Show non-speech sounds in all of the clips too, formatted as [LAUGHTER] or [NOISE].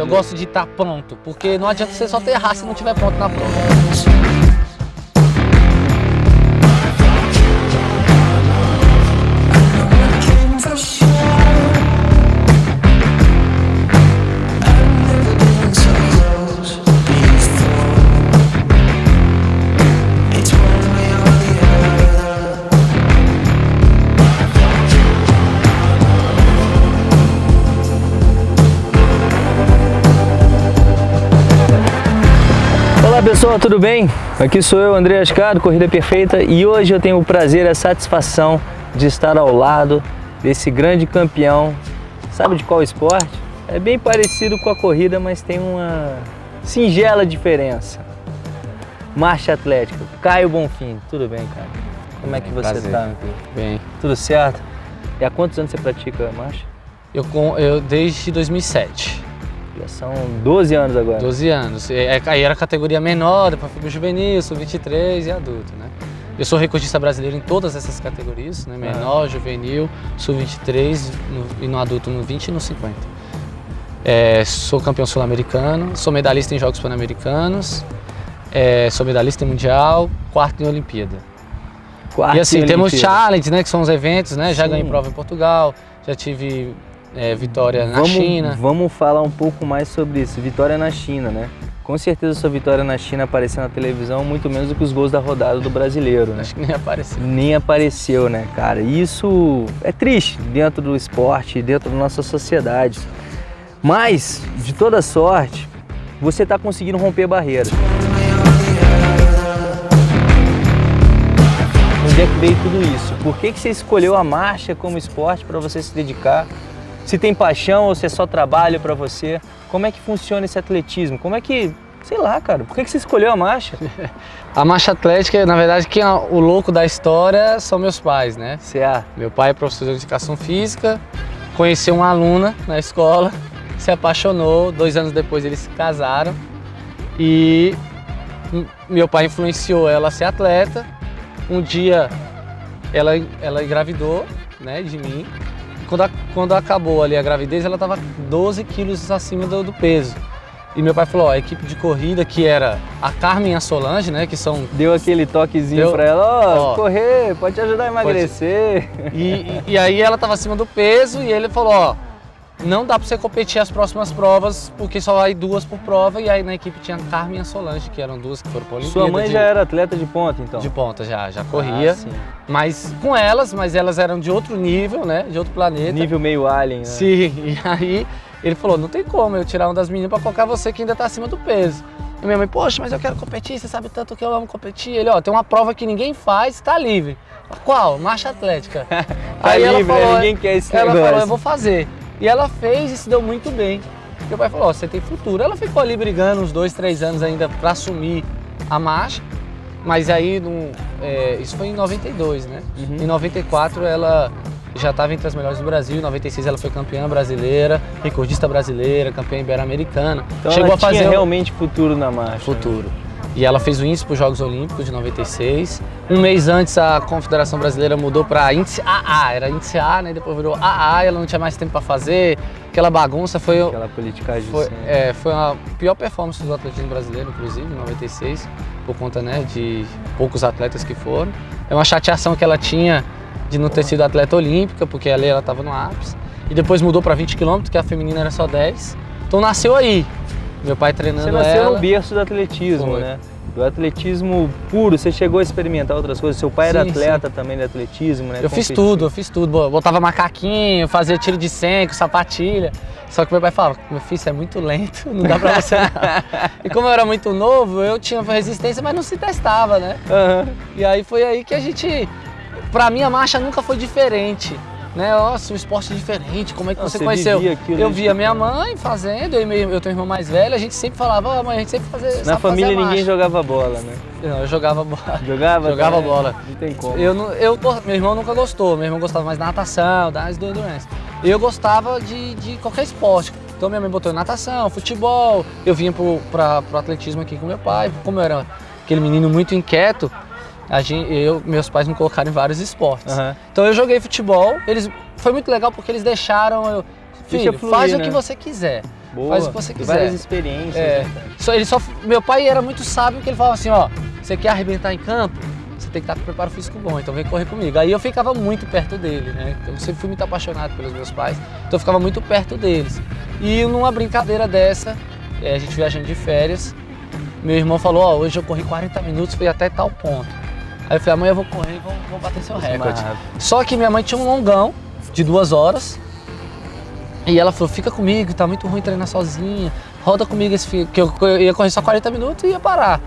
Eu gosto de estar pronto, porque não adianta você só ter raça se não estiver pronto na prova. Pessoal, tudo bem? Aqui sou eu, André Ascado, Corrida Perfeita e hoje eu tenho o prazer e a satisfação de estar ao lado desse grande campeão. Sabe de qual esporte? É bem parecido com a corrida, mas tem uma singela diferença. Marcha Atlética, Caio Bonfim, tudo bem, cara? Como é que você tá, filho? Bem, Tudo certo? E há quantos anos você pratica marcha? eu, com- eu desde 2007, Já são 12 anos agora. 12 anos. E, é, Aí era categoria menor, depois fui pro juvenil, sub-23 e adulto, né? Eu sou recordista brasileiro em todas essas categorias, né? Menor, juvenil, sub-23 no- e no adulto no 20 e no 50. É, sou campeão sul-americano, sou medalhista em Jogos Pan-Americanos, é, sou medalhista em Mundial, quarto em Olimpíada. Quarto e assim, em temos Olimpíada. challenge, né? Que são os eventos, né? Já Sim. ganhei prova em Portugal, já tive é, vitória na vamos, China. Vamos falar um pouco mais sobre isso. Vitória na China, né? Com certeza sua vitória na China apareceu na televisão muito menos do que os gols da rodada do brasileiro, né? Acho que nem apareceu. Nem apareceu, né, cara? E Isso é triste dentro do esporte, dentro da nossa sociedade. Mas, de toda sorte, você está conseguindo romper barreiras. Onde é que veio tudo isso? Por que, que você escolheu a marcha como esporte para você se dedicar? Se tem paixão ou se é só trabalho para você? Como é que funciona esse atletismo? Como é que, sei lá, cara, por que, que você escolheu a marcha? [LAUGHS] A marcha atlética, na verdade, quem é o louco da história são meus pais, né? CA. Meu pai é professor de educação física, conheceu uma aluna na escola, se apaixonou, dois anos depois eles se casaram e meu pai influenciou ela a ser atleta. Um dia ela, ela engravidou né, de mim. Quando, a- quando acabou ali a gravidez, ela estava 12 quilos acima do, do peso. E meu pai falou, ó, a equipe de corrida, que era a Carmen e a Solange, né, que são Deu aquele toquezinho Deu. pra ela, ó, Ó. correr, pode te ajudar a emagrecer. E, e- e aí ela estava acima do peso e ele falou, ó, não dá para você competir as próximas provas porque só vai duas por prova e aí na equipe tinha a Carmen e a Solange, que eram duas que foram para Olimpíada. Sua mãe de, já era atleta de ponta, então? de ponta já, já corria, Ah, sim. mas com elas, mas elas eram de outro nível, né, de outro planeta. Nível meio alien, né? Sim, [LAUGHS] e aí ele falou, não tem como eu tirar uma das meninas para colocar você que ainda tá acima do peso. E minha mãe, poxa, mas eu quero competir, você sabe tanto que eu amo competir. Ele, ó, tem uma prova que ninguém faz, tá livre. Qual? Marcha Atlética. [LAUGHS] Tá livre, né? Ninguém quer esse ela negócio. falou, eu vou fazer. E ela fez e se deu muito bem. Meu pai falou, ó, você tem futuro. Ela ficou ali brigando uns dois, três anos ainda para assumir a marcha. Mas aí, num- é, isso foi em 92, né? Uhum. Em 94 ela já estava entre as melhores do Brasil. Em 96 ela foi campeã brasileira, recordista brasileira, campeã ibero-americana. Então Chegou ela a fazer tinha realmente futuro na marcha. né? E ela fez o índice para os Jogos Olímpicos de 96. Um mês antes a Confederação Brasileira mudou para índice AA, era índice A, né? Depois virou AA, e ela não tinha mais tempo para fazer. Aquela bagunça foi, Aquela politicagem foi, assim. é, foi a pior performance do atletismo brasileiro, inclusive, em 96, por conta né, de poucos atletas que foram. É uma chateação que ela tinha de não ter sido atleta olímpica, porque ali ela estava no ápice. E depois mudou para 20 km, que a feminina era só 10. Então nasceu aí. Meu pai treinando Você nasceu ela. no berço do atletismo, Foi. né? Do atletismo puro, você chegou a experimentar outras coisas. Seu pai era Sim, atleta também de atletismo, né? Eu fiz tudo, eu fiz tudo. Botava macaquinho, fazia tiro de 100 com sapatilha. Só que meu pai falava, meu filho, isso é muito lento, não dá pra você não. [LAUGHS] e como eu era muito novo, eu tinha resistência, mas não se testava, né? Aham. E aí foi aí que a gente... Pra mim a marcha nunca foi diferente. Né? Nossa, um esporte diferente, como é que você, você conheceu? eu desde via minha mãe fazendo, eu, meu- eu tenho um irmão mais velho, a gente sempre falava, ó, mãe, a gente sempre fazia Na família fazer ninguém marcha." jogava bola, né? Não, eu jogava bola. [LAUGHS] Jogava? Jogava também? bola. Não tem como. Eu, eu, meu irmão nunca gostou, meu irmão gostava mais da natação, das do endurance. Eu gostava de, de qualquer esporte. Então minha mãe botou em natação, futebol, eu vinha pra, pro atletismo aqui com meu pai. Como eu era aquele menino muito inquieto, a gente, eu, meus pais me colocaram em vários esportes. Aham. Então eu joguei futebol, eles, foi muito legal porque eles deixaram eu, filho, fluir, faz o né? que você quiser. Boa. Faz o que você quiser. Várias experiências. É. né? Só, ele só, meu pai era muito sábio que ele falava assim, ó, você quer arrebentar em campo? Você tem que estar com preparo físico bom, então vem correr comigo. Aí eu ficava muito perto dele, né? Eu sempre fui muito apaixonado pelos meus pais, então eu ficava muito perto deles. E numa brincadeira dessa, é, a gente viajando de férias, meu irmão falou, ó, hoje eu corri 40 minutos, fui até tal ponto. Aí eu falei, amanhã eu vou correr e vou, vou bater seu recorde. Só que minha mãe tinha um longão de duas horas. E ela falou, fica comigo, tá muito ruim treinar sozinha. Roda comigo esse fi- que eu, eu ia correr só 40 minutos e ia parar.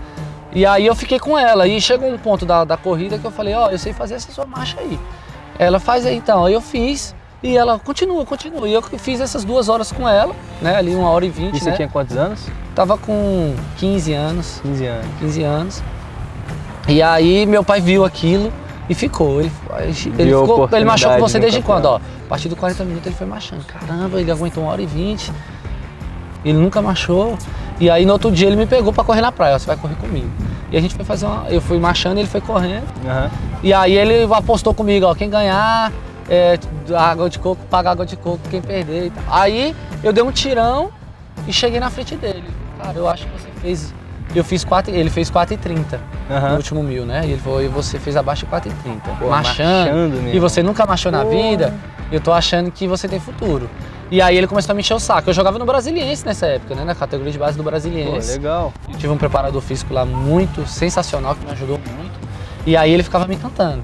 E aí eu fiquei com ela. E chegou um ponto da, da corrida que eu falei, ó, eu sei fazer essa sua marcha aí. Ela faz aí então. Aí eu fiz. E ela continua, continua. E eu fiz essas duas horas com ela, né? Ali uma hora e vinte, E você né? tinha quantos anos? Tava com 15 anos. 15 anos. 15 anos. E aí meu pai viu aquilo e ficou. Ele, ele, ficou, ele machou com você desde quando? Ó, a partir do 40 minutos ele foi machando. Caramba, ele aguentou uma hora e vinte. Ele nunca machou. E aí no outro dia ele me pegou pra correr na praia. ó, Você vai correr comigo. E a gente foi fazer uma. Eu fui machando e ele foi correndo. Aham. E aí ele apostou comigo, ó, quem ganhar é, água de coco, paga água de coco, quem perder e tal. Aí eu dei um tirão e cheguei na frente dele. Cara, eu acho que você fez. Eu fiz 4, ele fez 4,30 no Aham. último mil, né? E ele falou, e você fez abaixo de 4,30. Pô, Machando. machando mesmo. E você nunca machou na Pô. vida, eu tô achando que você tem futuro. E aí ele começou a me encher o saco. Eu jogava no Brasiliense nessa época, né? Na categoria de base do Pô, Brasiliense. legal. Eu tive um preparador físico lá muito sensacional, que me ajudou muito. E aí ele ficava me cantando.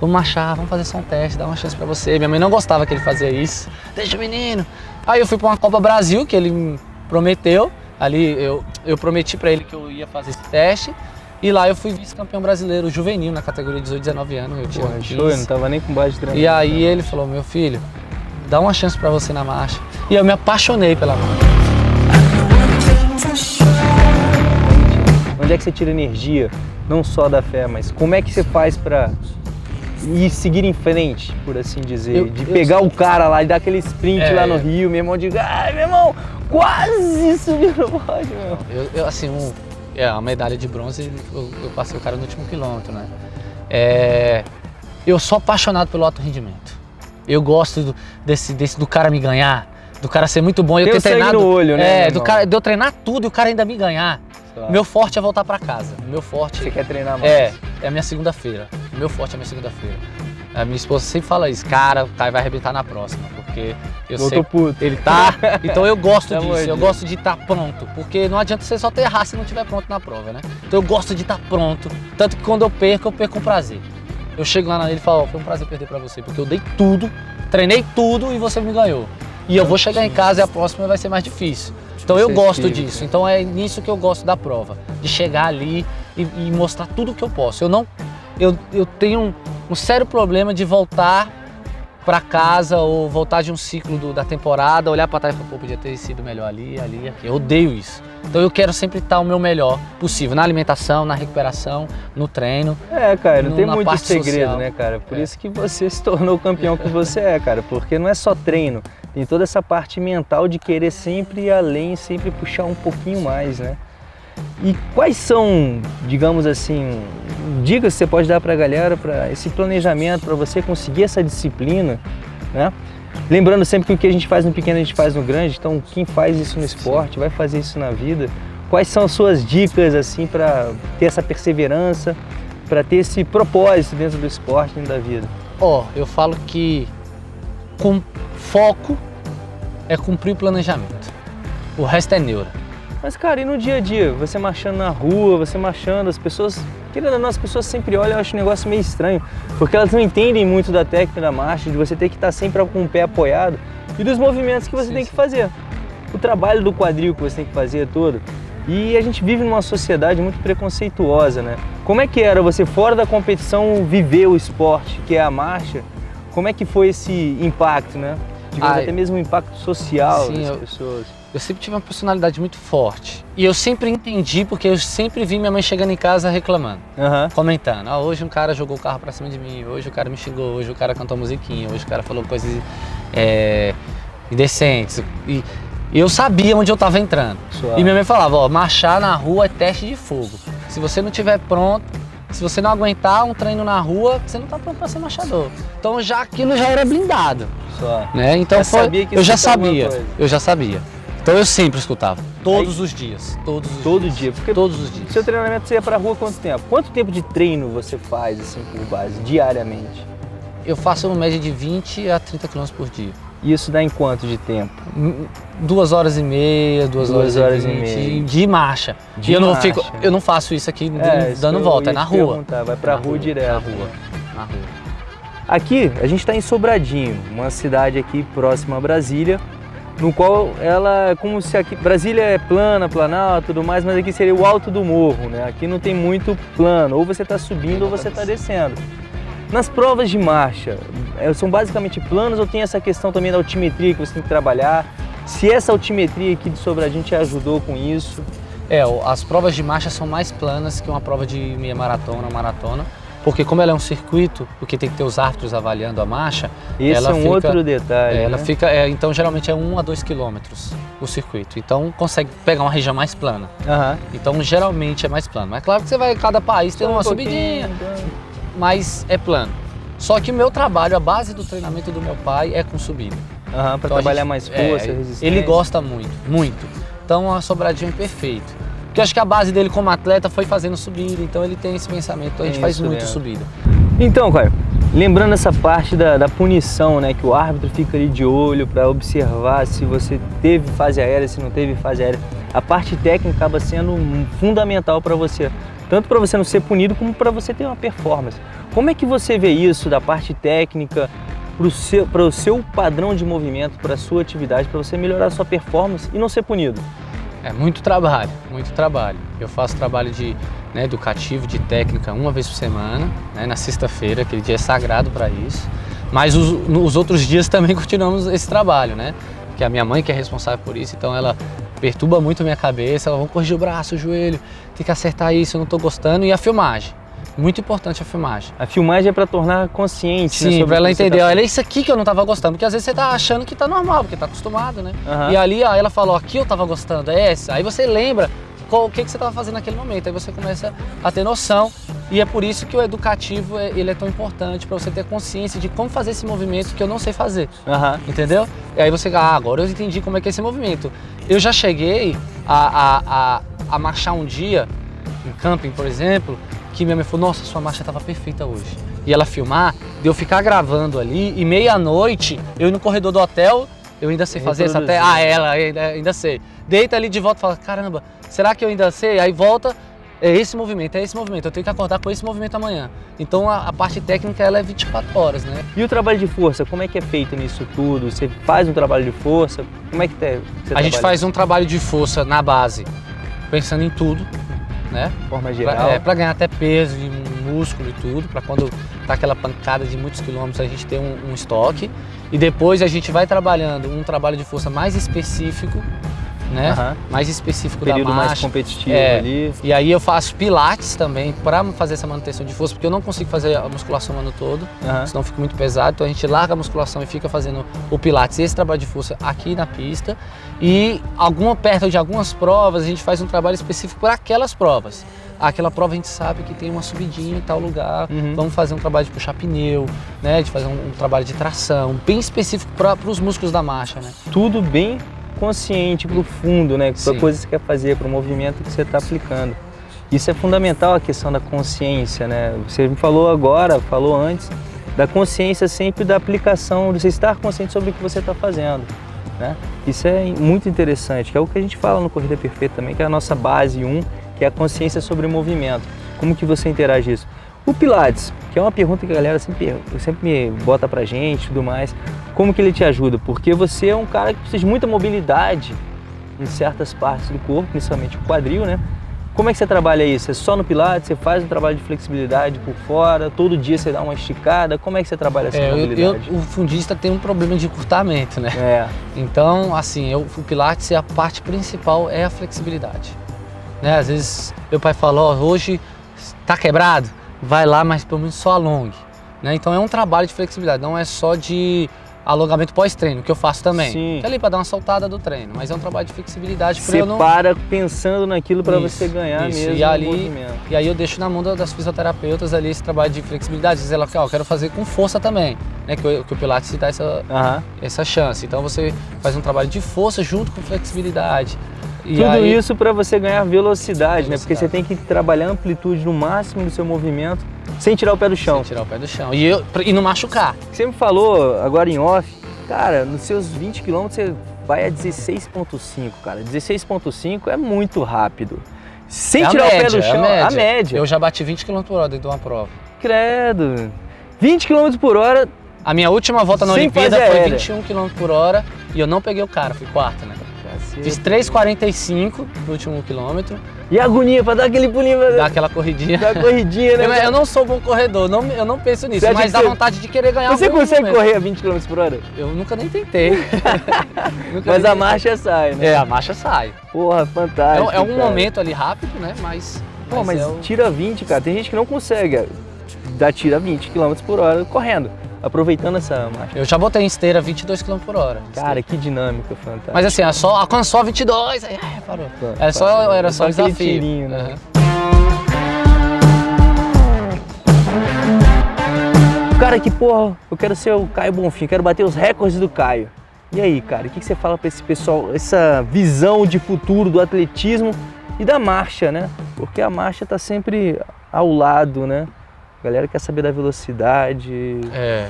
Vamos marchar, vamos fazer só um teste, dar uma chance pra você. Minha mãe não gostava que ele fazia isso. Deixa o menino. Aí eu fui pra uma Copa Brasil, que ele me prometeu. Ali eu, eu prometi pra ele que eu ia fazer esse teste. E lá eu fui vice-campeão brasileiro juvenil na categoria 18, 19 anos. Eu tinha Porra, 15. show, eu não tava nem com base de. E aí ele falou, meu filho, dá uma chance pra você na marcha. E eu me apaixonei pela marcha. Onde é que você tira energia, não só da fé, mas como é que você faz pra ir seguir em frente, por assim dizer? Eu- de eu pegar o cara lá e dar aquele sprint É. lá no Rio, meu irmão, de ai, meu irmão, quase subiu no pódio, meu. Eu, eu, assim, um, é, a medalha de bronze, eu, eu passei o cara no último quilômetro, né? É, eu sou apaixonado pelo alto rendimento. Eu gosto do, desse, desse, do cara me ganhar, do cara ser muito bom. e Eu Tem ter treinado, no olho, né, É, do cara, de eu treinar tudo e o cara ainda me ganhar. Claro. Meu forte é voltar pra casa. Meu forte Você quer treinar mais? é, é a minha segunda-feira. O meu forte é a minha segunda-feira. A minha esposa sempre fala isso, cara, o Caio vai arrebentar na próxima, porque eu Eu sei puto. ele tá. Então eu gosto amor [LAUGHS] disso, eu Deus. gosto de estar pronto. Porque não adianta você só ter errar se não estiver pronto na prova, né? Então eu gosto de estar pronto. Tanto que quando eu perco, eu perco com prazer. Eu chego lá nele e falo, ó, foi um prazer perder pra você, porque eu dei tudo, treinei tudo e você me ganhou. E eu vou chegar em casa e a próxima vai ser mais difícil. Então eu gosto disso. Então é nisso que eu gosto da prova. De chegar ali e, e mostrar tudo que eu posso. Eu não. Eu, eu tenho um, um sério problema de voltar pra casa ou voltar de um ciclo do- da temporada, olhar pra trás e falar, pô, podia ter sido melhor ali, ali, aqui. Eu odeio isso. Então eu quero sempre estar o meu melhor possível, na alimentação, na recuperação, no treino. É, cara, não No- tem muito segredo, social. né, cara? Por É. isso que você [LAUGHS] se tornou o campeão que você é, cara. Porque não é só treino, tem toda essa parte mental de querer sempre ir além, sempre puxar um pouquinho mais, né? E quais são, digamos assim, dicas que você pode dar pra galera para esse planejamento, para você conseguir essa disciplina, né? Lembrando sempre que o que a gente faz no pequeno a gente faz no grande, então quem faz isso no esporte vai fazer isso na vida. Quais são as suas dicas assim para ter essa perseverança, para ter esse propósito dentro do esporte, dentro da vida? Ó, eu falo que com foco é cumprir o planejamento. O resto é neura. Mas cara, e no dia a dia, você marchando na rua, você marchando, as pessoas, querendo ou não, as pessoas sempre olham, eu acho um negócio meio estranho, porque elas não entendem muito da técnica da marcha, de você ter que estar sempre com o pé apoiado e dos movimentos que você Sim, tem sim. que fazer. O trabalho do quadril que você tem que fazer todo. E a gente vive numa sociedade muito preconceituosa, né? Como é que era você fora da competição viver o esporte, que é a marcha? Como é que foi esse impacto, né? Digamos, Ai. até mesmo o impacto social Sim, das eu- pessoas. Eu sempre tive uma personalidade muito forte. E eu sempre entendi, porque eu sempre vi minha mãe chegando em casa reclamando. Aham. comentando. Ah, hoje um cara jogou o carro pra cima de mim, hoje o cara me xingou, hoje o cara cantou musiquinha, hoje o cara falou coisas é, indecentes. E, eu sabia onde eu tava entrando. Suave. E minha mãe falava, ó, marchar na rua é teste de fogo. Se você não tiver pronto, se você não aguentar um treino na rua, você não tá pronto pra ser marchador. Então já aquilo já era blindado, Só. né? Então Já foi, sabia que eu já sabia, eu já sabia. Então eu sempre escutava, todos Aí, os dias, todos os todo dias. dia, porque todos os dias. Seu treinamento você ia pra rua quanto tempo? Quanto tempo de treino você faz assim por base diariamente? Eu faço uma média de 20 a 30 km por dia. E isso dá em quanto de tempo? Duas horas e meia, duas, duas horas, horas, e, 20, e meia. De marcha. De e eu não, fico, eu não faço isso aqui é, dando volta, é na rua. Vai pra na rua, rua direto. Na rua, na rua. Aqui, a gente está em Sobradinho, uma cidade aqui próxima a Brasília, no qual ela é como se aqui Brasília é plana, planalto, tudo mais, mas aqui seria o alto do morro, né? Aqui não tem muito plano, ou você está subindo ou você está descendo. Nas provas de marcha, é, são basicamente planos ou tem essa questão também da altimetria que você tem que trabalhar? Se essa altimetria aqui de Sobradinho te ajudou com isso? É, as provas de marcha são mais planas que uma prova de meia maratona ou maratona, porque como ela é um circuito, porque tem que ter os árbitros avaliando a marcha, ela é um fica, outro detalhe. É, ela né? fica, é, então geralmente é 1 a 2 quilômetros o circuito, então consegue pegar uma região mais plana. Uhum. Então geralmente é mais plano. Mas claro que você vai, cada país tem uma um subidinha. Então mas é plano. Só que o meu trabalho, a base do treinamento do meu pai é com subida. Uhum, para então trabalhar gente, mais força, é, resistência. Ele gosta muito, muito. Então a sobradinha é perfeito. Porque eu acho que a base dele como atleta foi fazendo subida, então ele tem esse pensamento, então a gente é faz muito mesmo. subida. Então, Caio, lembrando essa parte da, da, punição, né, que o árbitro fica ali de olho para observar se você teve fase aérea, se não teve fase aérea, a parte técnica acaba sendo fundamental para você tanto para você não ser punido como para você ter uma performance. Como é que você vê isso da parte técnica para o seu, o seu padrão de movimento, para a sua atividade, para você melhorar a sua performance e não ser punido? É muito trabalho, muito trabalho. Eu faço trabalho de né, educativo, de técnica uma vez por semana, né, na sexta-feira, aquele dia é sagrado para isso. Mas os, os outros dias também [LAUGHS] continuamos esse trabalho, né? Que a minha mãe que é responsável por isso, então ela perturba muito a minha cabeça, ela, vamos corrigir o braço, o joelho, tem que acertar isso, eu não estou gostando. E a filmagem. Muito importante a filmagem. A filmagem é para tornar consciente, né, Sim, né, para ela entender, tá... olha isso aqui que eu não estava gostando, porque às vezes você está achando que está normal, porque está acostumado, né? Uhum. E ali ó, ela falou, aqui eu estava gostando, é essa. Aí você lembra qual, o que, que você estava fazendo naquele momento, aí você começa a ter noção e é por isso que o educativo é, ele é tão importante para você ter consciência de como fazer esse movimento que eu não sei fazer, uhum. entendeu? E aí você, ah, agora eu entendi como é que é esse movimento. Eu já cheguei a, a, a, a marchar um dia, em camping, por exemplo, que minha mãe falou, nossa, sua marcha estava perfeita hoje. E ela filmar, de eu ficar gravando ali, e meia-noite, eu ir no corredor do hotel, eu ainda sei fazer isso até... Ah, ela, ainda, ainda sei. Deita ali de volta e fala, caramba, será que eu ainda sei? Aí volta, é esse movimento, é esse movimento, eu tenho que acordar com esse movimento amanhã. Então a, a, parte técnica ela é 24 horas, né? E o trabalho de força, como é que é feito nisso tudo? Você faz um trabalho de força? Como é que tá, você A gente faz um trabalho de força na base, pensando em tudo, né? Forma geral. Pra, é, pra ganhar até peso e músculo e tudo, para quando tá aquela pancada de muitos quilômetros a gente ter um, um estoque. E depois a gente vai trabalhando um trabalho de força mais específico né? Uhum. Mais específico Período da marcha. mais competitivo é, ali. E aí eu faço pilates também para fazer essa manutenção de força, porque eu não consigo fazer a musculação o ano todo, uhum. senão fica muito pesado. Então a gente larga a musculação e fica fazendo o pilates, esse trabalho de força aqui na pista. E alguma perto de algumas provas a gente faz um trabalho específico para aquelas provas. Aquela prova a gente sabe que tem uma subidinha em tal lugar, uhum. vamos fazer um trabalho de puxar pneu, né, de fazer um, um trabalho de tração, bem específico para os músculos da marcha. Né? Tudo bem consciente, profundo, né? Para a coisa que você quer fazer, para o movimento que você está aplicando. Isso é fundamental a questão da consciência, né? Você me falou agora, falou antes, da consciência sempre da aplicação, de você estar consciente sobre o que você está fazendo. Né? Isso é muito interessante, que é o que a gente fala no Corrida Perfeita também, que é a nossa base 1, que é a consciência sobre o movimento. Como que você interage isso? O Pilates, que é uma pergunta que a galera sempre, sempre me bota pra gente e tudo mais, como que ele te ajuda? Porque você é um cara que precisa de muita mobilidade em certas partes do corpo, principalmente o quadril, né? Como é que você trabalha isso? É só no Pilates? Você faz um trabalho de flexibilidade por fora? Todo dia você dá uma esticada? Como é que você trabalha essa é, mobilidade? Eu, o fundista tem um problema de encurtamento, né? É. Então, assim, eu, o Pilates, a parte principal é a flexibilidade. Né? Às vezes, meu pai falou, oh, hoje tá quebrado? Vai lá, mas pelo menos só alongue. Né? Então é um trabalho de flexibilidade, não é só de alongamento pós-treino, que eu faço também. Sim. Que é ali para dar uma soltada do treino, mas é um trabalho de flexibilidade para eu não... para pensando naquilo para você ganhar isso. mesmo e ali, E aí eu deixo na mão das fisioterapeutas ali esse trabalho de flexibilidade, dizer ela, ó, quero fazer com força também. né, que, o, que o Pilates te dá essa, Aham. essa chance. Então você faz um trabalho de força junto com flexibilidade. E Tudo aí- isso para você ganhar velocidade, né? Porque você Velocidade. tem que trabalhar a amplitude no máximo do seu movimento, sem tirar o pé do chão. Sem tirar o pé do chão. E, eu, e não machucar. Você me falou agora em off, cara, nos seus 20 km você vai a 16.5, cara. 16.5 é muito rápido. Sem É tirar o pé média, do é a chão, média. a média. Eu já bati 20 km por hora dentro de uma prova. Credo. 20 km por hora, A minha última volta na Olimpíada foi aérea. 21 km por hora e eu não peguei o cara, fui quarto, né? Fiz 3,45 no último quilômetro, E a agonia pra dar aquele pulinho, pra dar aquela corridinha. dar corridinha, né? Eu, eu não sou bom corredor, não, eu não penso nisso, mas dá você- vontade de querer ganhar Você consegue momento. correr a 20 km por hora? Eu nunca nem tentei. [LAUGHS] Nunca Mas nem a marcha sai, né? É, a marcha sai. Porra, É, fantástico. um- é um cara. momento ali rápido, né? Mas. Pô, mas é o- tira 20, cara. Tem gente que não consegue é, dar tira 20 km por hora correndo, aproveitando essa marcha. Eu já botei em esteira 22 km por hora. Cara, que dinâmica fantástica. Mas assim, é só, alcançou a 22, aí ai, parou. Era só, era só, Só desafio. tirinho, né? Aham. Cara, que porra, eu quero ser o Caio Bonfim, quero bater os recordes do Caio. E aí, cara, o que que você fala pra esse pessoal, essa visão de futuro do atletismo e da marcha, né? Porque a marcha tá sempre ao lado, né? A galera quer saber da velocidade. É.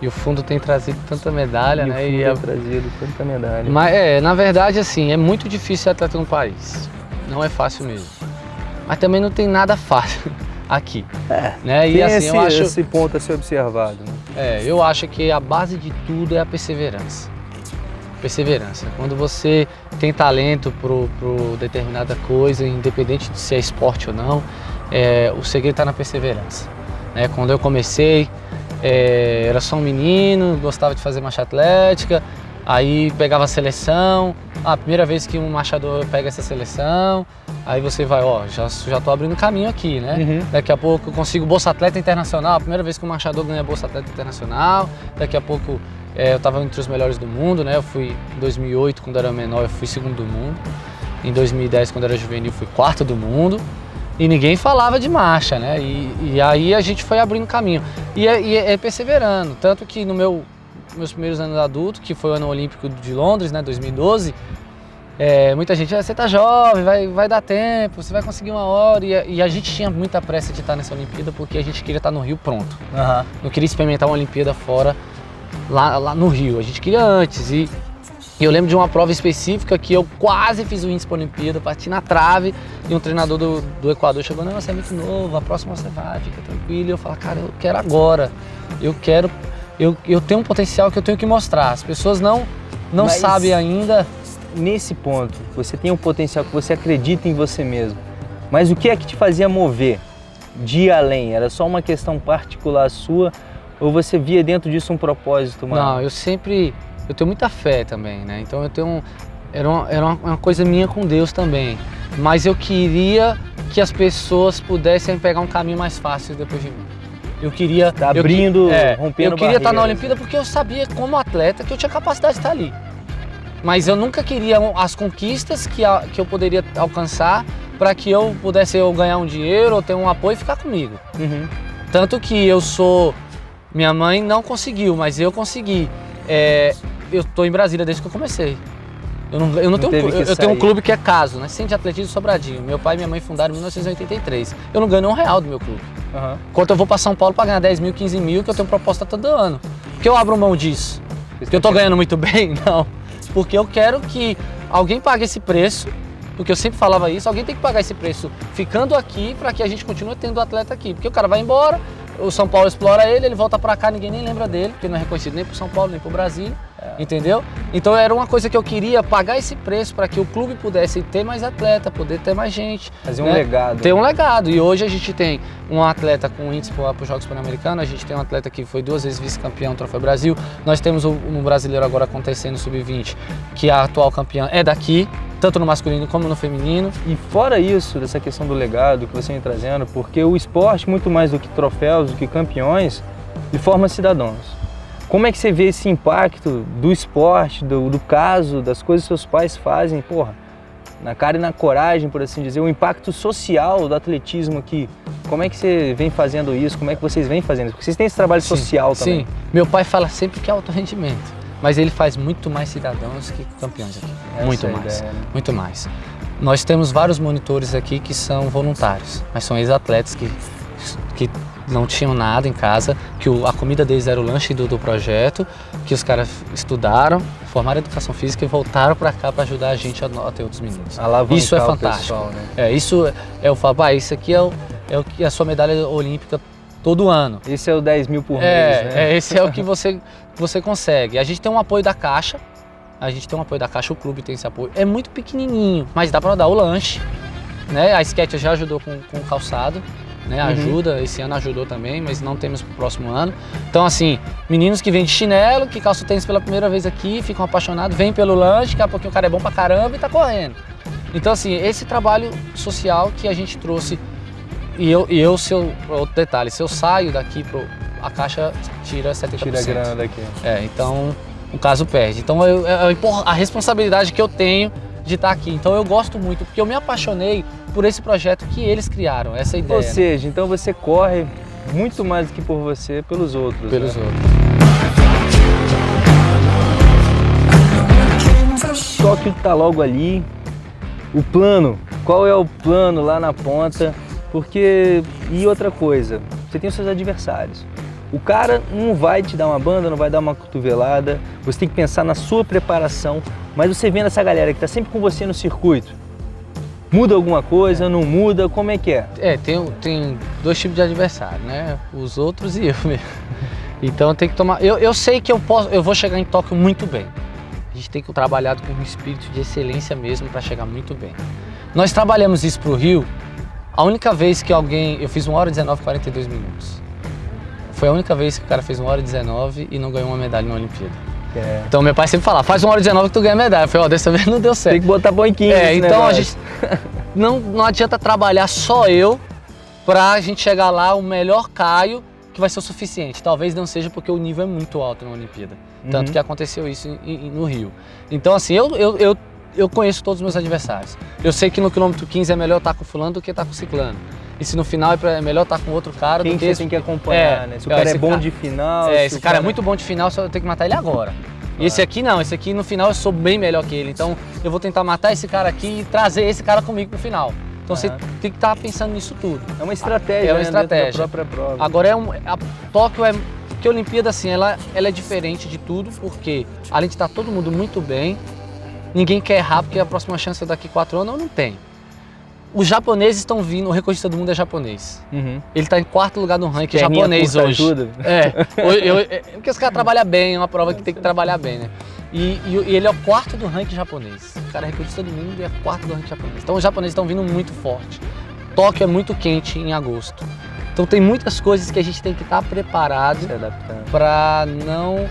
E o fundo tem trazido tanta medalha, e o né? fundo E é a- trazido tanta medalha. Mas é, na verdade, assim, é muito difícil ser atleta no país. Não é fácil mesmo. Mas também não tem nada fácil [LAUGHS] aqui. É, Né? E Tem assim, esse, eu acho. esse ponto a ser observado, né? É, eu acho que a base de tudo é a perseverança. Perseverança. Quando você tem talento pro determinada coisa, independente de se é esporte ou não, é, o segredo está na perseverança. Né? Quando eu comecei, é, era só um menino, gostava de fazer marcha atlética, aí pegava a seleção, a primeira vez que um marchador pega essa seleção, aí você vai, ó, já, já tô abrindo caminho aqui, né? Uhum. Daqui a pouco eu consigo Bolsa Atleta Internacional, a primeira vez que o Machador ganha Bolsa Atleta Internacional. Daqui a pouco é, eu estava entre os melhores do mundo, né? Eu fui em 2008, quando era menor, eu fui segundo do mundo. Em 2010, quando era juvenil, fui quarto do mundo. E ninguém falava de marcha, né? E, e aí a gente foi abrindo caminho. E é, e é perseverando. Tanto que no meu meus primeiros anos adulto, que foi o ano olímpico de Londres, né? 2012, é, muita gente, "Ah, você tá jovem, vai, vai dar tempo, você vai conseguir uma hora. E a, e a gente tinha muita pressa de estar nessa Olimpíada porque a gente queria estar no Rio pronto. Aham. Não queria experimentar uma Olimpíada fora, lá, lá no Rio. A gente queria antes. E, e eu lembro de uma prova específica que eu quase fiz o índice para a Olimpíada, bati na trave e um treinador do, do Equador chegou: Não, você é muito novo, a próxima você vai, fica tranquilo. E eu falo: Cara, eu quero agora. Eu quero. Eu, eu tenho um potencial que eu tenho que mostrar. As pessoas não, não Mas- sabem ainda. Nesse ponto, você tem um potencial que você acredita em você mesmo. Mas o que é que te fazia mover de além? Era só uma questão particular sua ou você via dentro disso um propósito maior? Não, eu sempre. Eu tenho muita fé também, né? Então eu tenho. um- Era, uma, era uma- coisa minha com Deus também. Mas eu queria que as pessoas pudessem pegar um caminho mais fácil depois de mim. Eu queria. Tá eu abrindo, é, rompendo Eu queria estar na barreiras. Olimpíada porque eu sabia, como atleta, que eu tinha capacidade de estar ali. Mas eu nunca queria as conquistas que, a- que eu poderia alcançar para que eu pudesse eu ganhar um dinheiro ou ter um apoio e ficar comigo. Uhum. Tanto que eu sou. Minha mãe não conseguiu, mas eu consegui. É, eu tô em Brasília desde que eu comecei. Eu não, eu não, Não tenho. um, eu, tenho um clube que é caso, né? Centro de Atletismo Sobradinho. Meu pai e minha mãe fundaram em 1983. Eu não ganho um real do meu clube. Aham. Enquanto eu vou para São Paulo para ganhar 10 mil, 15 mil, que eu tenho proposta todo ano. Por que eu abro mão disso? Porque eu tô ganhando muito [LAUGHS] bem? Não. Porque eu quero que alguém pague esse preço, porque eu sempre falava isso, alguém tem que pagar esse preço ficando aqui para que a gente continue tendo atleta aqui. Porque o cara vai embora, o São Paulo explora ele, ele volta para cá, ninguém nem lembra dele, porque não é reconhecido nem pro São Paulo, nem pro Brasil. Entendeu? Então era uma coisa que eu queria pagar esse preço para que o clube pudesse ter mais atleta, poder ter mais gente. Fazer um né? legado. Ter um legado. E hoje a gente tem um atleta com índice para os Jogos Pan-Americanos, a gente tem um atleta que foi duas vezes vice-campeão do Troféu Brasil. Nós temos um um brasileiro agora acontecendo sub-20, que a atual campeã é daqui, tanto no masculino como no feminino. E fora isso, dessa questão do legado que você vem trazendo, porque o esporte, muito mais do que troféus, do que campeões, ele forma cidadãos. Como é que você vê esse impacto do esporte, do, do caso, das coisas que seus pais fazem, porra, na cara e na coragem, por assim dizer, o impacto social do atletismo aqui? Como é que você vem fazendo isso? Como é que vocês vêm fazendo isso? Porque vocês têm esse trabalho Sim, social também. Sim. Meu pai fala sempre que é alto rendimento, mas ele faz muito mais cidadãos que campeões aqui. Essa muito é mais, ideia, né? muito mais. Nós temos vários monitores aqui que são voluntários, mas são ex-atletas que, que não tinham nada em casa, que o- a comida deles era o lanche do, do projeto, que os caras estudaram, formaram educação física e voltaram para cá para ajudar a gente a, a ter outros meninos. Alavancar Isso é o fantástico. pessoal, né? É, isso é- é eu falo, pai, isso aqui é, o, é o que a sua medalha olímpica todo ano. Esse é o 10 mil por É, mês, né? é, esse é o que você, você consegue. A gente tem um apoio da Caixa, a gente tem um apoio da Caixa, o clube tem esse apoio. É muito pequenininho, mas dá para dar o lanche. Né? A Sketch já ajudou com, com o calçado, né? Uhum. ajuda, esse ano ajudou também, mas não temos pro próximo ano. Então assim, meninos que vêm de chinelo, que calçam tênis pela primeira vez aqui, ficam apaixonados, vêm pelo lanche, daqui a pouquinho o cara é bom pra caramba e tá correndo. Então assim, esse trabalho social que a gente trouxe e eu, e eu se eu, outro detalhe, se eu saio daqui, pro, a caixa tira 70%. Tira a grana daqui. É, então o caso perde. Então eu, é a impor- a responsabilidade que eu tenho de estar aqui. Então eu gosto muito, porque eu me apaixonei por esse projeto que eles criaram, essa ideia. Ou né? seja, então você corre muito mais do que por você, pelos outros. Pelos né? outros. Tóquio tá logo ali. O plano, qual é o plano lá na ponta? Porque, e outra coisa, você tem os seus adversários. O cara não vai te dar uma banda, não vai dar uma cotovelada, você tem que pensar na sua preparação, mas você vendo essa galera que tá sempre com você no circuito, muda alguma coisa, não muda, como é que é? É, tem, tem dois tipos de adversário, né? Os outros e eu [LAUGHS] mesmo. Então tem que tomar. Eu, eu sei que eu posso, eu vou chegar em Tóquio muito bem. A gente tem que trabalhar com um espírito de excelência mesmo para chegar muito bem. Nós trabalhamos isso pro Rio. A única vez que alguém. Eu fiz 1 hora e 19 42 minutos. Foi a única vez que o cara fez 1 hora e 19 e não ganhou uma medalha na Olimpíada. É. Então meu pai sempre fala, faz 1 hora e 19 que tu ganha medalha. Eu falei, ó, dessa vez não deu certo. Tem que botar 15 É, então a negócio. gente não, não adianta trabalhar só eu pra gente chegar lá o melhor Caio que vai ser o suficiente. Talvez não seja porque o nível é muito alto na Olimpíada. Tanto Uhum. que aconteceu isso em- em- no Rio. Então assim, eu, eu, eu, eu conheço todos os meus adversários. Eu sei que no quilômetro 15 é melhor estar com fulano do que estar com ciclano. E se no final é, pra- é melhor estar com outro cara Quem do que esse tem que acompanhar, É, né? Se o cara é bom cara- de final... é, se esse o cara é muito bom de final, só eu tenho que matar ele agora. E esse aqui não, esse aqui no final eu sou bem melhor que ele. Então eu vou tentar matar esse cara aqui e trazer esse cara comigo pro final. Então você tem que estar pensando nisso tudo. É uma estratégia, É uma né, estratégia. da própria prova. Agora é um, a Tóquio é porque a Olimpíada assim, ela, ela é diferente de tudo, porque além de estar todo mundo muito bem, ninguém quer errar porque a próxima chance é daqui quatro anos, não tem. Os japoneses estão vindo, o recordista do mundo é japonês. Uhum. Ele está em quarto lugar no ranking Perninha japonês curta hoje. ajuda. É, [LAUGHS] eu- eu- é, porque os caras trabalham bem, é uma prova que tem que trabalhar bem, né? E, e- e ele é o quarto do ranking japonês. O cara é recordista do mundo e é quarto do ranking japonês. Então os japoneses estão vindo muito forte. Tóquio é muito quente em agosto. Então tem muitas coisas que a gente tem que estar preparado Se adaptando. para não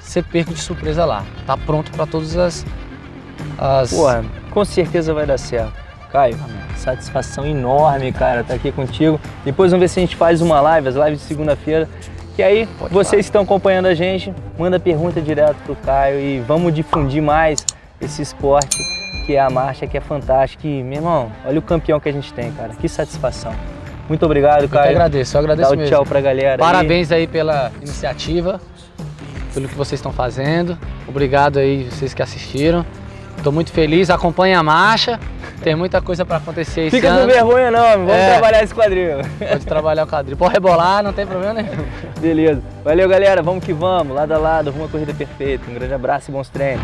ser perco de surpresa lá. Tá pronto para todas as. as... Porra, com certeza vai dar certo. Caio, satisfação enorme, cara, estar aqui contigo. Depois vamos ver se a gente faz uma live, as lives de segunda-feira. Que aí, Pode vocês que estão acompanhando a gente, manda pergunta direto pro Caio e vamos difundir mais esse esporte que é a marcha, que é fantástico. E, meu irmão, olha o campeão que a gente tem, cara. Que satisfação. Muito obrigado, Eu Caio. agradeço, eu agradeço Dá o mesmo. tchau pra galera. aí. Parabéns aí pela iniciativa, pelo que vocês estão fazendo. Obrigado aí vocês que assistiram. Estou muito feliz, acompanhe a marcha. Tem muita coisa para acontecer esse Fica com ano. vergonha não, vamos É. trabalhar esse quadril. Pode trabalhar o quadril. Pode rebolar, não tem problema nenhum. Beleza. Valeu, galera. Vamos que vamos. Lado a lado, uma corrida perfeita. Um grande abraço e bons treinos.